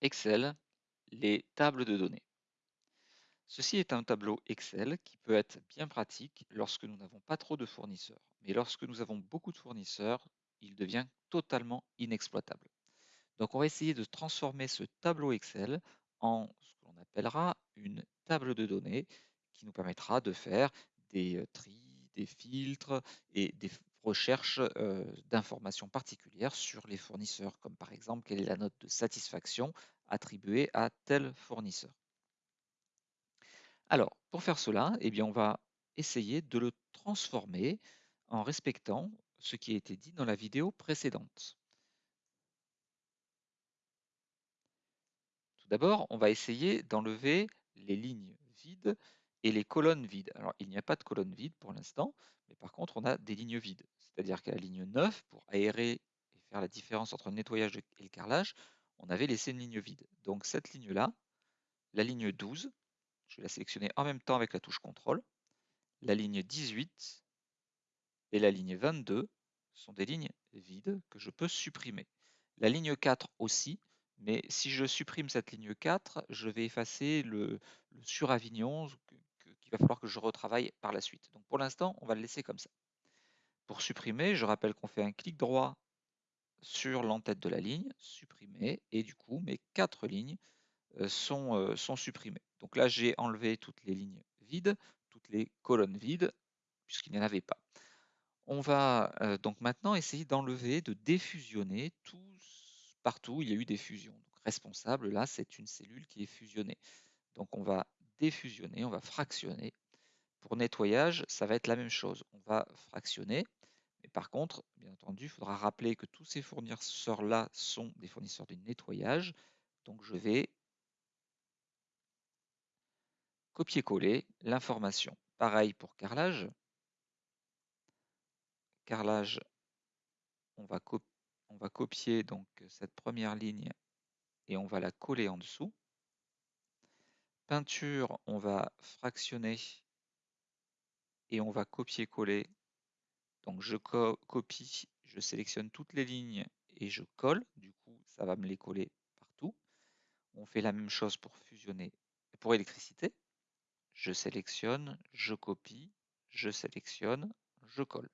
Excel, les tables de données. Ceci est un tableau Excel qui peut être bien pratique lorsque nous n'avons pas trop de fournisseurs. Mais lorsque nous avons beaucoup de fournisseurs, il devient totalement inexploitable. Donc on va essayer de transformer ce tableau Excel en ce que l'on appellera une table de données qui nous permettra de faire des euh, tris, des filtres et des recherches d'informations particulières sur les fournisseurs, comme par exemple quelle est la note de satisfaction attribuée à tel fournisseur. Alors, pour faire cela, eh bien, on va essayer de le transformer en respectant ce qui a été dit dans la vidéo précédente. Tout d'abord, on va essayer d'enlever les lignes vides et les colonnes vides. Alors, il n'y a pas de colonne vide pour l'instant, mais par contre, on a des lignes vides. C'est-à-dire qu'à la ligne 9, pour aérer et faire la différence entre le nettoyage et le carrelage, on avait laissé une ligne vide. Donc cette ligne-là, la ligne 12, je vais la sélectionner en même temps avec la touche CTRL, la ligne 18 et la ligne 22 sont des lignes vides que je peux supprimer. La ligne 4 aussi, mais si je supprime cette ligne 4, je vais effacer le, le suravignon qu'il va falloir que je retravaille par la suite. Donc pour l'instant, on va le laisser comme ça. Pour supprimer, je rappelle qu'on fait un clic droit sur l'entête de la ligne, supprimer, et du coup, mes quatre lignes euh, sont, euh, sont supprimées. Donc là, j'ai enlevé toutes les lignes vides, toutes les colonnes vides, puisqu'il n'y en avait pas. On va euh, donc maintenant essayer d'enlever, de défusionner tous, partout où il y a eu des fusions. Donc responsable, là, c'est une cellule qui est fusionnée. Donc on va défusionner, on va fractionner. Pour nettoyage, ça va être la même chose. On va fractionner. Mais par contre, bien entendu, il faudra rappeler que tous ces fournisseurs-là sont des fournisseurs de nettoyage. Donc je vais copier-coller l'information. Pareil pour carrelage. Carrelage, on va, on va copier donc cette première ligne et on va la coller en dessous. Peinture, on va fractionner et on va copier-coller. Donc je copie, je sélectionne toutes les lignes et je colle. Du coup, ça va me les coller partout. On fait la même chose pour fusionner, pour électricité. Je sélectionne, je copie, je sélectionne, je colle.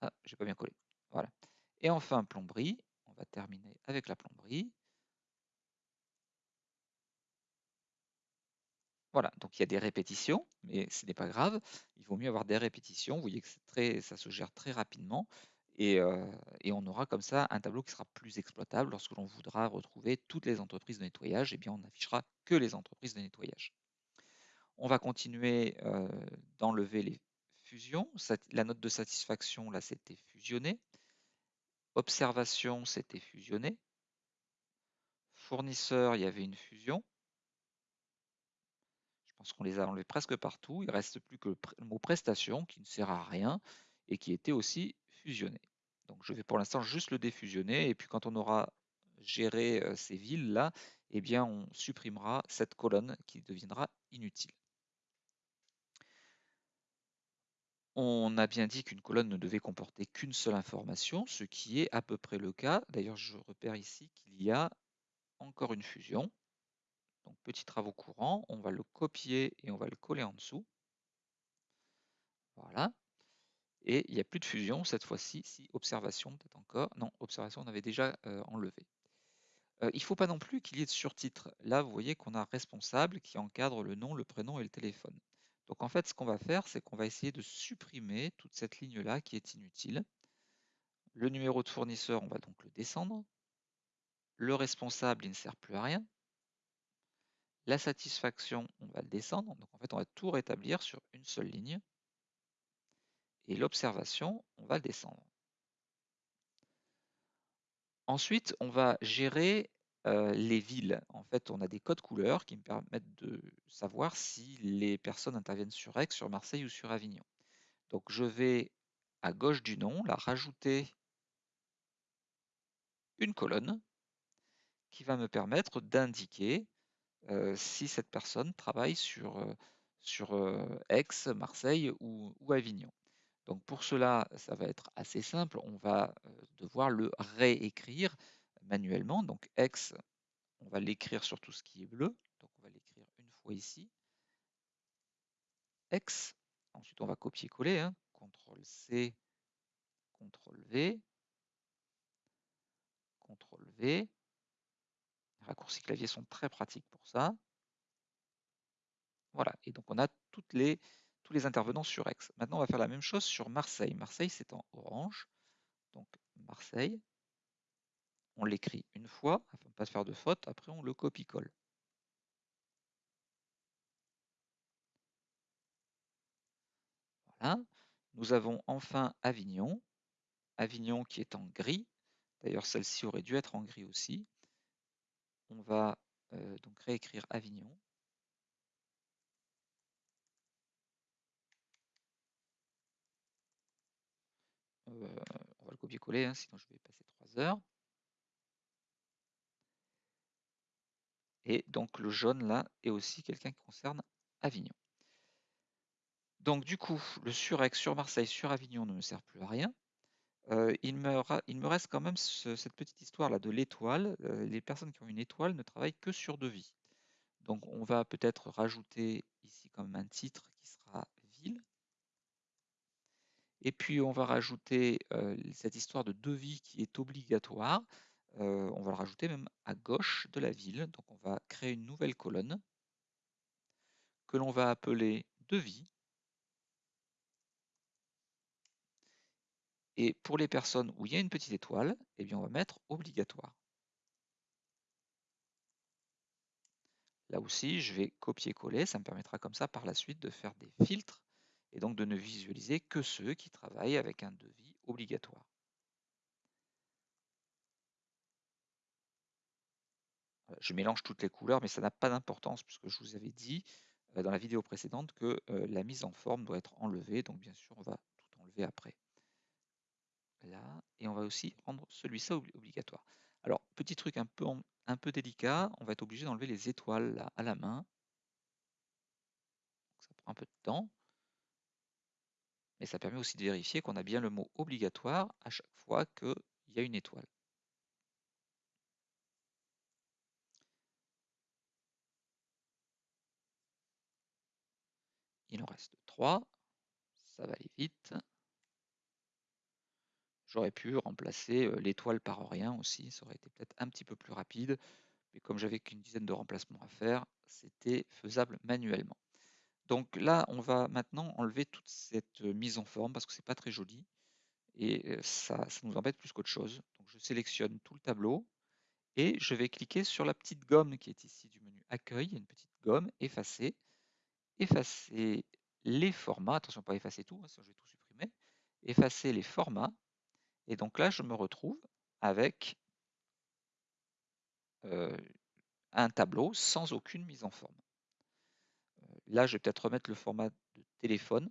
Ah, j'ai pas bien collé. Voilà. Et enfin, plomberie. On va terminer avec la plomberie. Voilà, donc il y a des répétitions, mais ce n'est pas grave. Il vaut mieux avoir des répétitions. Vous voyez que ça se gère très rapidement. Euh, et, on aura comme ça un tableau qui sera plus exploitable lorsque l'on voudra retrouver toutes les entreprises de nettoyage. Et eh bien, on n'affichera que les entreprises de nettoyage. On va continuer euh, d'enlever les fusions. La note de satisfaction, là, c'était fusionné. Observation, c'était fusionné. Fournisseur, il y avait une fusion. Pense qu'on les a enlevés presque partout. Il ne reste plus que le mot prestation qui ne sert à rien et qui était aussi fusionné. Donc je vais pour l'instant juste le défusionner et puis quand on aura géré euh, ces villes-là, eh bien on supprimera cette colonne qui deviendra inutile. On a bien dit qu'une colonne ne devait comporter qu'une seule information, ce qui est à peu près le cas. D'ailleurs, je repère ici qu'il y a encore une fusion. Donc, petit travaux courants, on va le copier et on va le coller en dessous. Voilà. Et il n'y a plus de fusion cette fois-ci, si observation peut-être encore. Non, observation on avait déjà euh, enlevé. Euh, il ne faut pas non plus qu'il y ait de surtitres. Là, vous voyez qu'on a responsable qui encadre le nom, le prénom et le téléphone. Donc en fait, ce qu'on va faire, c'est qu'on va essayer de supprimer toute cette ligne-là qui est inutile. Le numéro de fournisseur, on va donc le descendre. Le responsable, il ne sert plus à rien. La satisfaction, on va le descendre. Donc en fait, on va tout rétablir sur une seule ligne. Et l'observation, on va le descendre. Ensuite, on va gérer euh, les villes. En fait, on a des codes couleurs qui me permettent de savoir si les personnes interviennent sur Aix, sur Marseille ou sur Avignon. Donc, je vais à gauche du nom, la rajouter une colonne qui va me permettre d'indiquer euh, si cette personne travaille sur, euh, sur Aix, Marseille ou Avignon. Donc pour cela, ça va être assez simple. On va euh, devoir le réécrire manuellement. Donc x, on va l'écrire sur tout ce qui est bleu. Donc on va l'écrire une fois ici. x. Ensuite, on va copier-coller. Hein. CTRL C, CTRL V, CTRL V. Raccourcis clavier sont très pratiques pour ça. Voilà, et donc on a toutes les, tous les intervenants sur Aix. Maintenant, on va faire la même chose sur Marseille. Marseille, c'est en orange. Donc Marseille, on l'écrit une fois, afin de ne pas faire de faute. Après, on le copie-colle. Voilà. Nous avons enfin Avignon. Avignon qui est en gris. D'ailleurs, celle-ci aurait dû être en gris aussi. On va euh, donc réécrire Avignon. Euh, on va le copier-coller, hein, sinon je vais passer trois heures. Et donc le jaune là est aussi quelqu'un qui concerne Avignon. Donc du coup, le sur-Aix, sur Marseille, sur Avignon ne me sert plus à rien. Il, me reste quand même cette petite histoire là de l'étoile. Les personnes qui ont une étoile ne travaillent que sur devis. Donc on va peut-être rajouter ici comme un titre qui sera ville. Et puis on va rajouter cette histoire de devis qui est obligatoire. on va le rajouter même à gauche de la ville. Donc on va créer une nouvelle colonne que l'on va appeler devis. Et pour les personnes où il y a une petite étoile, eh bien on va mettre obligatoire. Là aussi, je vais copier-coller, ça me permettra comme ça par la suite de faire des filtres et donc de ne visualiser que ceux qui travaillent avec un devis obligatoire. Je mélange toutes les couleurs, mais ça n'a pas d'importance puisque je vous avais dit euh, dans la vidéo précédente que euh, la mise en forme doit être enlevée, donc bien sûr on va tout enlever après et on va aussi rendre celui-ci obligatoire. Alors, petit truc un peu, délicat, on va être obligé d'enlever les étoiles à la main. Ça prend un peu de temps. Mais ça permet aussi de vérifier qu'on a bien le mot obligatoire à chaque fois qu'il y a une étoile. Il en reste trois. Ça va aller vite. J'aurais pu remplacer l'étoile par rien aussi, ça aurait été peut-être un petit peu plus rapide, mais comme j'avais qu'une dizaine de remplacements à faire, c'était faisable manuellement. Donc là, on va maintenant enlever toute cette mise en forme parce que c'est pas très joli et ça, ça nous embête plus qu'autre chose. Donc je sélectionne tout le tableau et je vais cliquer sur la petite gomme qui est ici du menu Accueil, une petite gomme, effacer, effacer les formats, attention pas effacer tout, hein, sinon je vais tout supprimer, effacer les formats et donc là, je me retrouve avec un tableau sans aucune mise en forme. là, je vais peut-être remettre le format de téléphone.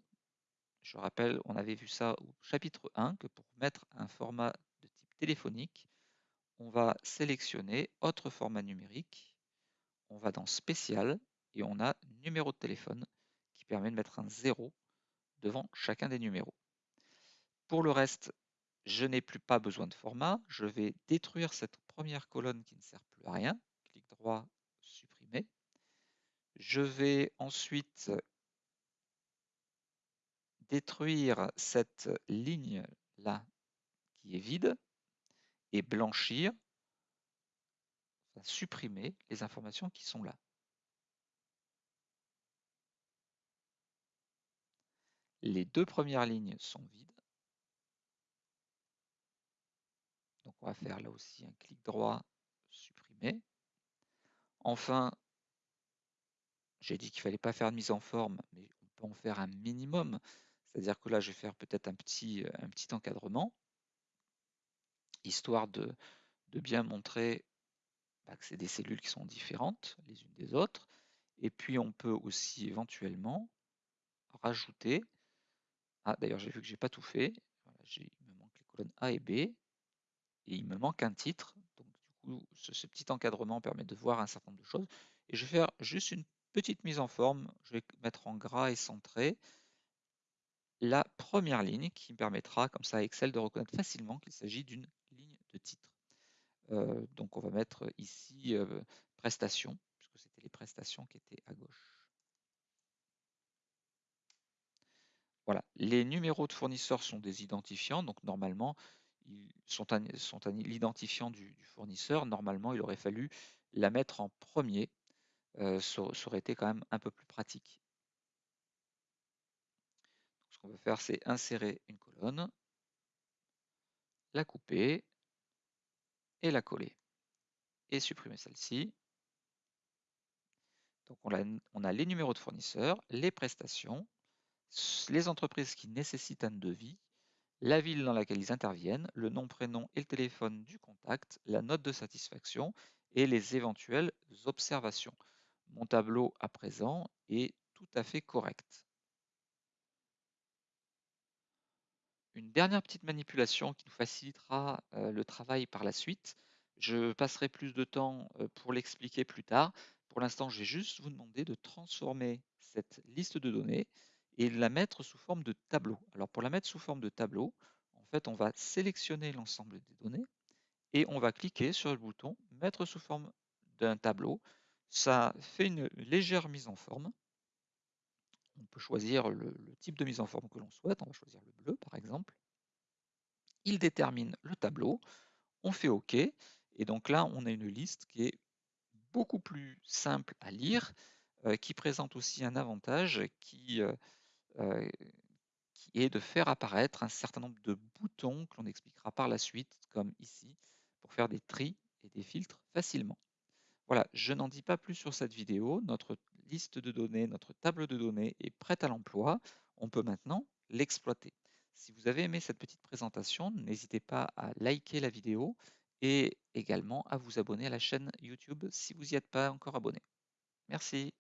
Je rappelle, on avait vu ça au chapitre 1, que pour mettre un format de type téléphonique, on va sélectionner autre format numérique, on va dans spécial et on a numéro de téléphone qui permet de mettre un 0 devant chacun des numéros. Pour le reste, je n'ai plus pas besoin de format, je vais détruire cette première colonne qui ne sert plus à rien, clic droit, supprimer. Je vais ensuite détruire cette ligne là qui est vide et blanchir, supprimer les informations qui sont là. Les deux premières lignes sont vides. Donc on va faire là aussi un clic droit, supprimer. Enfin, j'ai dit qu'il ne fallait pas faire de mise en forme, mais on peut en faire un minimum. C'est-à-dire que là, je vais faire peut-être un petit, petit encadrement, histoire de, bien montrer bah, que c'est des cellules qui sont différentes les unes des autres. Et puis on peut aussi éventuellement rajouter. Ah d'ailleurs j'ai vu que j'ai pas tout fait. il me manque les colonnes A et B et il me manque un titre. Donc du coup, ce, petit encadrement permet de voir un certain nombre de choses. Et je vais faire juste une petite mise en forme. Je vais mettre en gras et centré la première ligne qui permettra comme ça à Excel de reconnaître facilement qu'il s'agit d'une ligne de titre. Euh, donc on va mettre ici euh, prestations, puisque c'était les prestations qui étaient à gauche. Voilà, les numéros de fournisseurs sont des identifiants, donc normalement, sont l'identifiant du, fournisseur. Normalement, il aurait fallu la mettre en premier. Euh, ça, aurait été quand même un peu plus pratique. ce qu'on va faire, c'est insérer une colonne, la couper et la coller. Et supprimer celle-ci. Donc on a, on a les numéros de fournisseurs, les prestations, les entreprises qui nécessitent un devis, la ville dans laquelle ils interviennent, le nom, prénom et le téléphone du contact, la note de satisfaction et les éventuelles observations. Mon tableau à présent est tout à fait correct. Une dernière petite manipulation qui nous facilitera euh, le travail par la suite. Je passerai plus de temps euh, pour l'expliquer plus tard. Pour l'instant, je vais juste vous demander de transformer cette liste de données et la mettre sous forme de tableau. Alors pour la mettre sous forme de tableau, en fait, on va sélectionner l'ensemble des données et on va cliquer sur le bouton mettre sous forme d'un tableau. Ça fait une légère mise en forme. On peut choisir le, type de mise en forme que l'on souhaite. On va choisir le bleu par exemple. Il détermine le tableau. On fait OK. Et donc là, on a une liste qui est beaucoup plus simple à lire, euh, qui présente aussi un avantage qui, euh, qui est de faire apparaître un certain nombre de boutons que l'on expliquera par la suite, comme ici, pour faire des tris et des filtres facilement. Voilà, je n'en dis pas plus sur cette vidéo. Notre liste de données, notre table de données est prête à l'emploi. On peut maintenant l'exploiter. Si vous avez aimé cette petite présentation, n'hésitez pas à liker la vidéo et également à vous abonner à la chaîne YouTube si vous n'y êtes pas encore abonné. Merci.